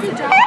You.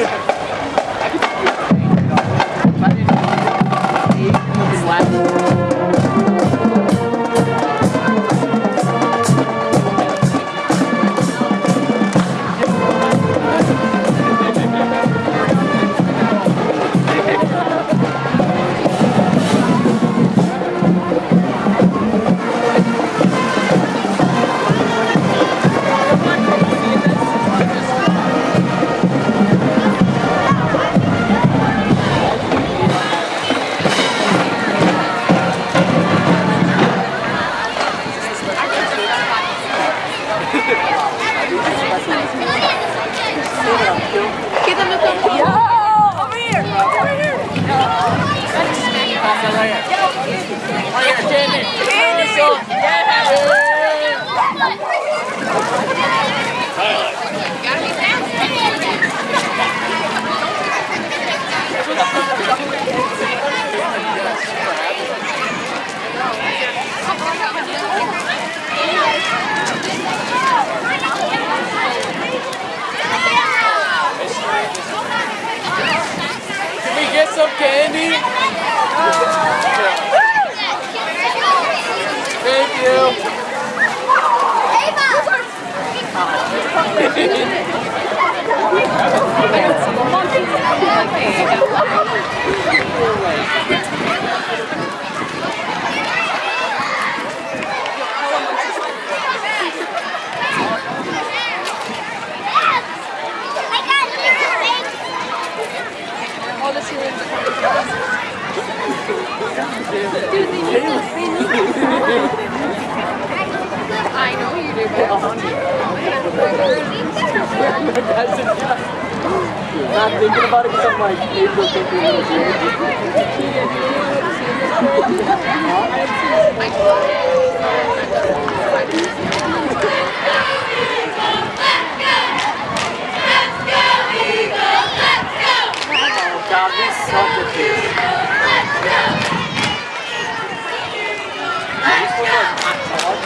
Yeah. some candy? Thank you. All I know you do. I'm not thinking about it because I'm like, April a little weird. Oh God, we suck at this. This was like hot dog.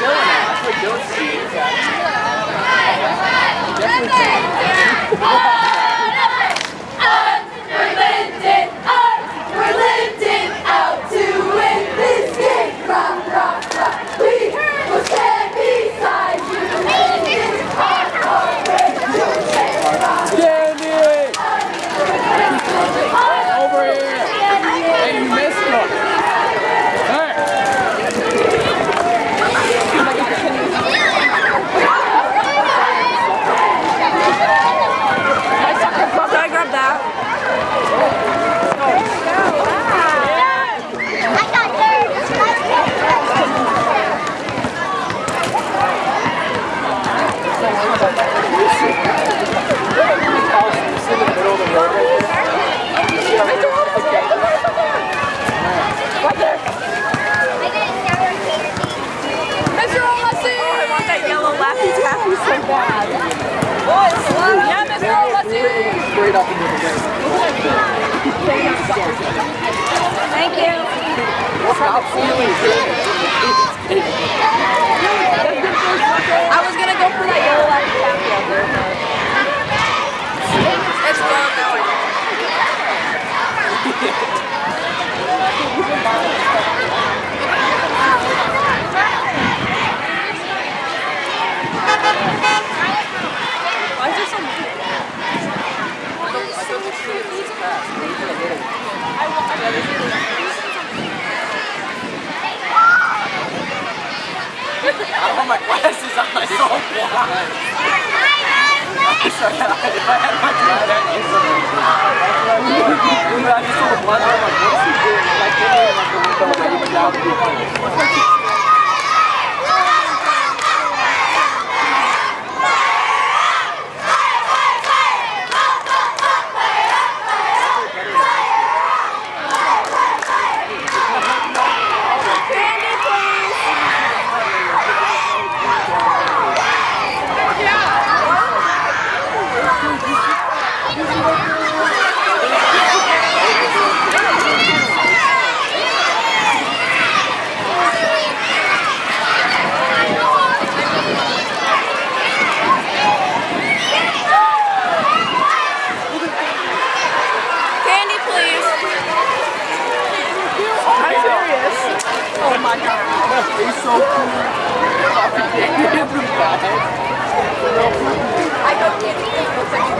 Yeah, straight up into the way. Thank you. Stop feeling I was gonna go for that yellow light. It's gone now. Why is there so many? I want my glasses on. I'm so blind. Sorry, if I had my glasses on, I just saw the blood on my books. Like, in there, like, the window, waiting down to be Candy, please. Candy, please. I'm serious. Oh my god. He's so cool. Fucking in the bag. I go candy, please.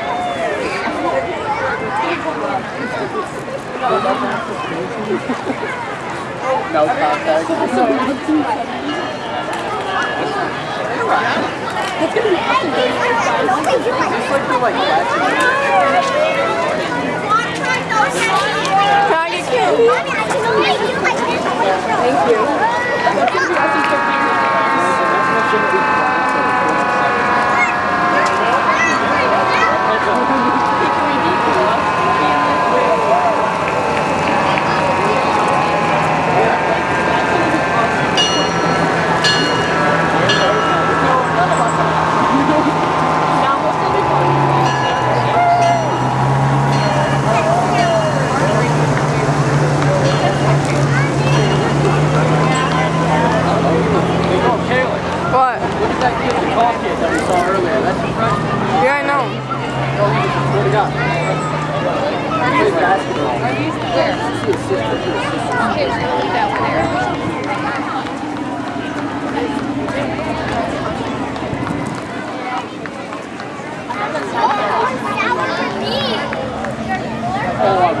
No contact. Thank you Kayla, What? look at that kid, the tall kid that we saw earlier. That's your freshman. Yeah, I know. Oh, what do you got? Plays basketball. Are these where? She's his sister. She's his sister. Okay, so we'll leave that one there. Oh,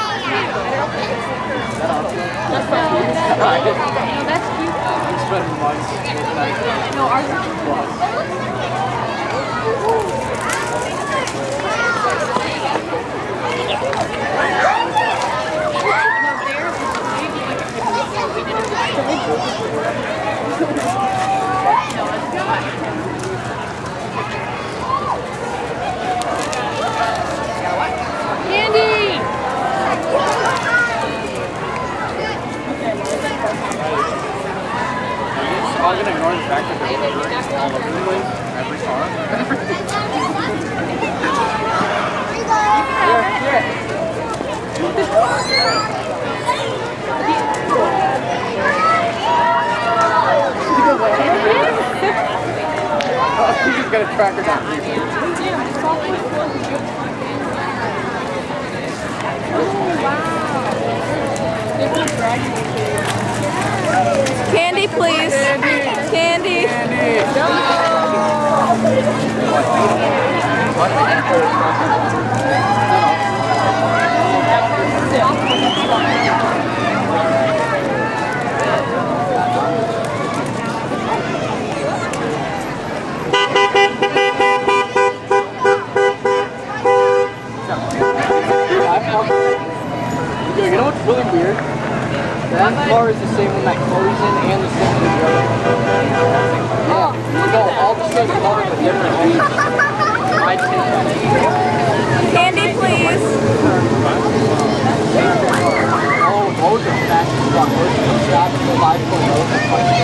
cute. No, that's cute. I'm spending months looking at No, ours is Candy, please. Candy. Candy. Candy. No. that car is the same one that Chloe's in and the same one. Oh, that. All the same different. Candy, please. Oh, those are fast as fuck. Those are fast as fuck.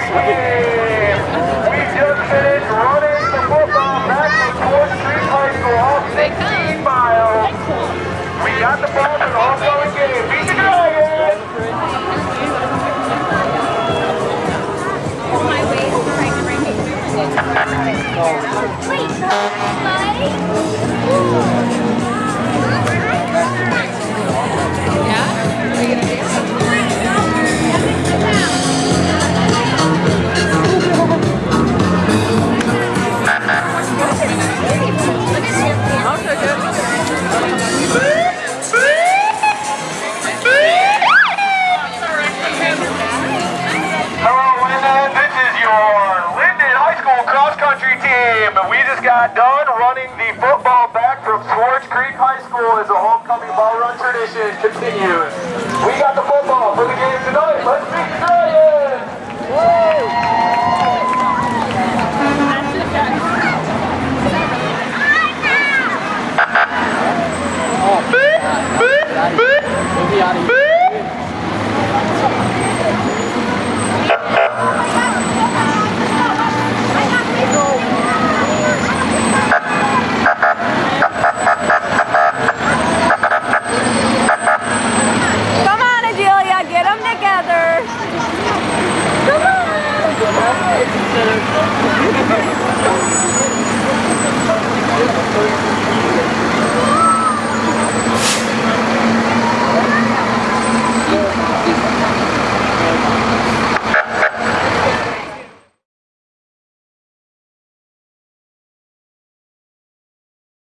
We just finished Let's